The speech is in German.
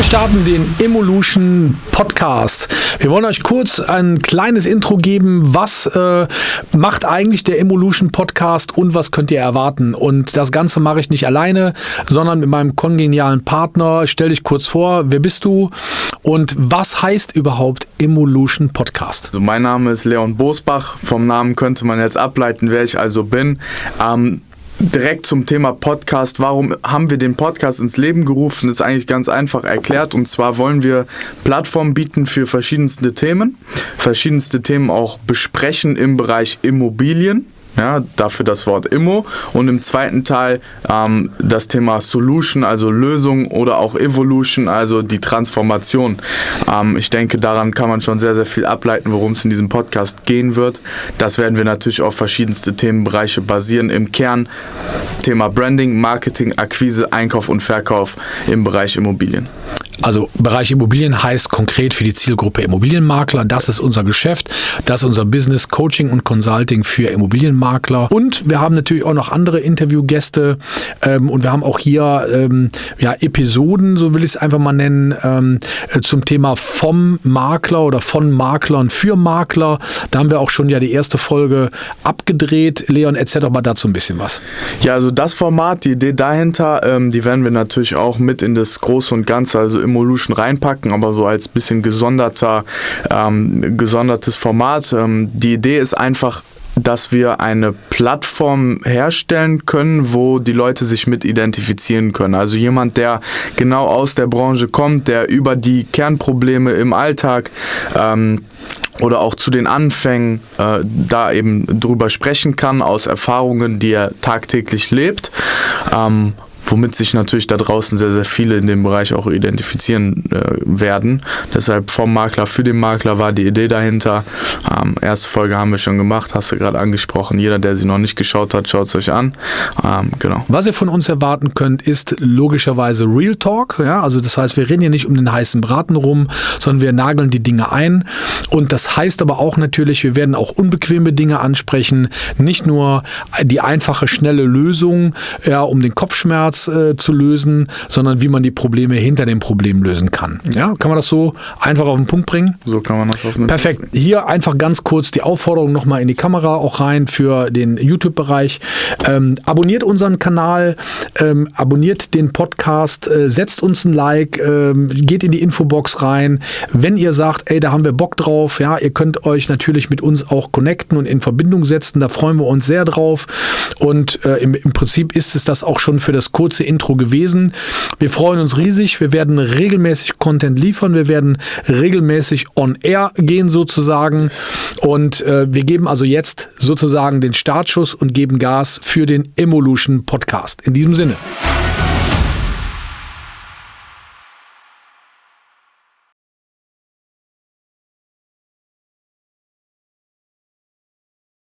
Wir starten den Evolution Podcast. Wir wollen euch kurz ein kleines Intro geben. Was äh, macht eigentlich der Evolution Podcast und was könnt ihr erwarten? Und das Ganze mache ich nicht alleine, sondern mit meinem kongenialen Partner. Stell dich kurz vor, wer bist du und was heißt überhaupt Evolution Podcast? Also mein Name ist Leon Bosbach. Vom Namen könnte man jetzt ableiten, wer ich also bin. Ähm, direkt zum Thema Podcast. Warum haben wir den Podcast ins Leben gerufen? Das ist eigentlich ganz einfach erklärt. Und zwar wollen wir Plattformen bieten für verschiedenste Themen, verschiedenste Themen auch besprechen im Bereich Immobilien. Ja, dafür das Wort Immo. Und im zweiten Teil ähm, das Thema Solution, also Lösung oder auch Evolution, also die Transformation. Ähm, ich denke, daran kann man schon sehr, sehr viel ableiten, worum es in diesem Podcast gehen wird. Das werden wir natürlich auf verschiedenste Themenbereiche basieren. Im Kern Thema Branding, Marketing, Akquise, Einkauf und Verkauf im Bereich Immobilien. Also Bereich Immobilien heißt konkret für die Zielgruppe Immobilienmakler. Das ist unser Geschäft. Das ist unser Business Coaching und Consulting für Immobilienmakler. Und wir haben natürlich auch noch andere Interviewgäste. Ähm, und wir haben auch hier ähm, ja, Episoden, so will ich es einfach mal nennen, ähm, äh, zum Thema vom Makler oder von Maklern für Makler. Da haben wir auch schon ja die erste Folge abgedreht. Leon, erzähl doch mal dazu ein bisschen was. Ja, also das Format, die Idee dahinter, ähm, die werden wir natürlich auch mit in das Große und Ganze, also Evolution reinpacken, aber so als bisschen gesonderter, ähm, gesondertes Format. Ähm, die Idee ist einfach, dass wir eine Plattform herstellen können, wo die Leute sich mit identifizieren können. Also jemand, der genau aus der Branche kommt, der über die Kernprobleme im Alltag ähm, oder auch zu den Anfängen äh, da eben drüber sprechen kann, aus Erfahrungen, die er tagtäglich lebt. Ähm, womit sich natürlich da draußen sehr, sehr viele in dem Bereich auch identifizieren äh, werden. Deshalb vom Makler für den Makler war die Idee dahinter. Ähm, erste Folge haben wir schon gemacht, hast du gerade angesprochen. Jeder, der sie noch nicht geschaut hat, schaut es euch an. Ähm, genau. Was ihr von uns erwarten könnt, ist logischerweise Real Talk. Ja? Also das heißt, wir reden hier nicht um den heißen Braten rum, sondern wir nageln die Dinge ein. Und das heißt aber auch natürlich, wir werden auch unbequeme Dinge ansprechen. Nicht nur die einfache, schnelle Lösung, ja, um den Kopfschmerz äh, zu lösen, sondern wie man die Probleme hinter dem Problem lösen kann. Ja, kann man das so einfach auf den Punkt bringen? So kann man das auf den Perfekt. Punkt bringen. Hier einfach ganz kurz die Aufforderung nochmal in die Kamera auch rein für den YouTube-Bereich. Ähm, abonniert unseren Kanal, ähm, abonniert den Podcast, äh, setzt uns ein Like, äh, geht in die Infobox rein. Wenn ihr sagt, ey, da haben wir Bock drauf, ja, ihr könnt euch natürlich mit uns auch connecten und in Verbindung setzen. Da freuen wir uns sehr drauf. Und äh, im, im Prinzip ist es das auch schon für das kurze kurze Intro gewesen. Wir freuen uns riesig. Wir werden regelmäßig Content liefern. Wir werden regelmäßig on air gehen sozusagen. Und äh, wir geben also jetzt sozusagen den Startschuss und geben Gas für den Evolution Podcast. In diesem Sinne.